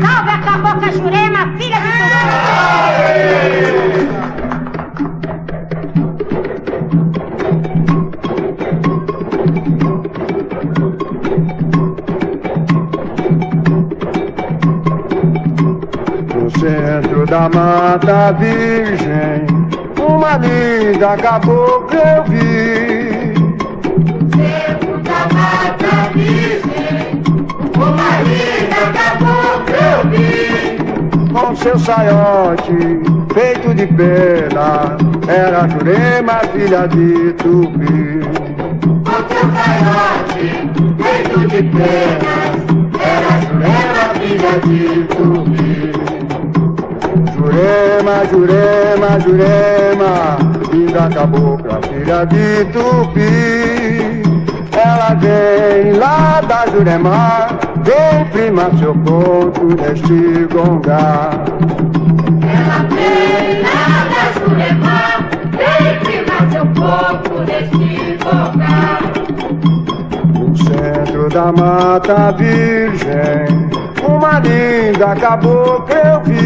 Salve a cabocla Jurema, centro da mata virgem, uma linda cabocla eu vi. Centro da mata virgem, uma linda cabocla eu vi. Com seu saiote feito de pena, era Jurema, filha de Tupi. Com seu saiote feito de penas, era Jurema, filha de Tupi. Jurema, Jurema, Jurema, linda cabocla, filha de Tupi. Ela vem lá da Jurema, vem primar seu ponto neste gongar. Ela vem lá da Jurema, vem primar seu corpo neste lugar. No centro da mata virgem, uma linda cabocla eu vi.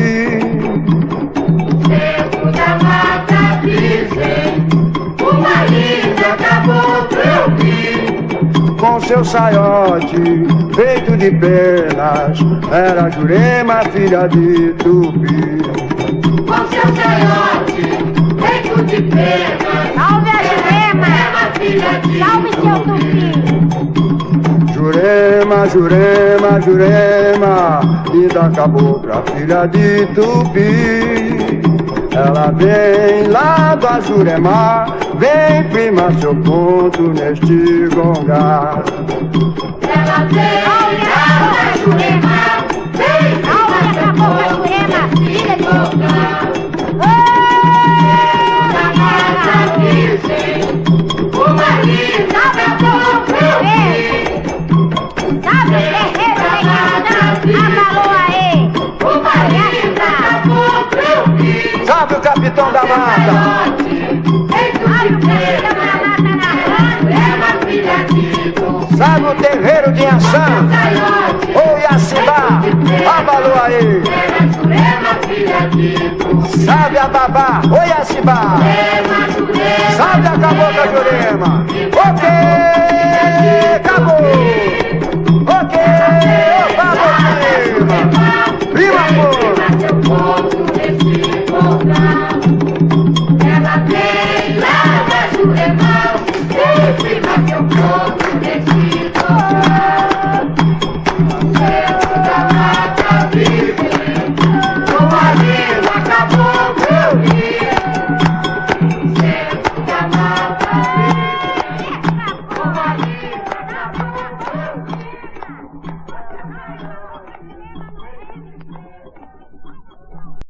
Com seu saiote feito de penas, era Jurema, filha de Tupi. Com seu saiote feito de penas. Salve a Jurema, filha de Salve seu Tupi. Jurema, Jurema, Jurema, linda cabocla, filha de Tupi. Ela vem lá da Jurema, vem primar seu ponto neste gongar. Capitão da mata! Salve o terreiro de Ançã! Ô Iacibá! Abalou aí! Salve a babá! Ô Iacibá! Salve a cabocla Jurema! Ok! é mau, sempre mais eu vou.